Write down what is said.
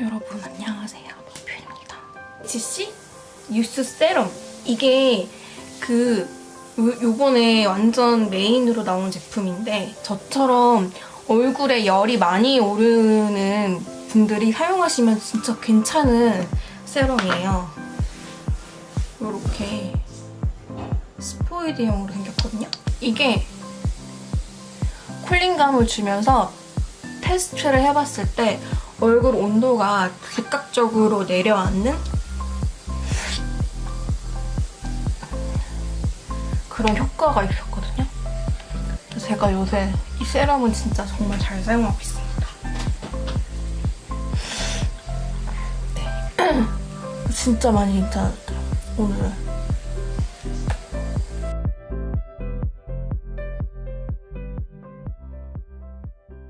여러분 안녕하세요. 버뷰입니다. 지씨 유스 세럼 이게 그 요- 요번에 완전 메인으로 나온 제품인데 저처럼 얼굴에 열이 많이 오르는 분들이 사용하시면 진짜 괜찮은 세럼이에요. 이렇게 스포이드형으로 생겼거든요. 이게 쿨링감을 주면서 테스트를 해봤을 때 얼굴 온도가 즉각적으로 내려앉는 그런 효과가 있었거든요. 제가 요새 이 세럼은 진짜 정말 잘 사용하고 있습니다. 네. 진짜 많이 괜찮았어요, 오늘은.